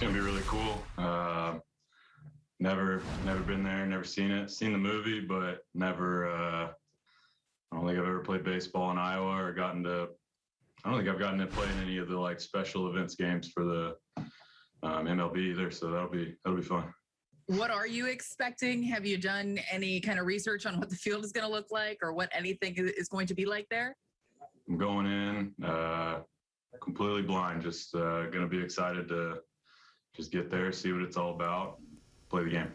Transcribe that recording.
gonna be really cool. Uh, never, never been there, never seen it. Seen the movie, but never. Uh, I don't think I've ever played baseball in Iowa or gotten to. I don't think I've gotten to play in any of the like special events games for the um, MLB either. So that'll be that'll be fun. What are you expecting? Have you done any kind of research on what the field is going to look like or what anything is- going to be like there? I'm going in uh, completely blind. Just uh, gonna be excited to just get there, see what it's all about, play the game.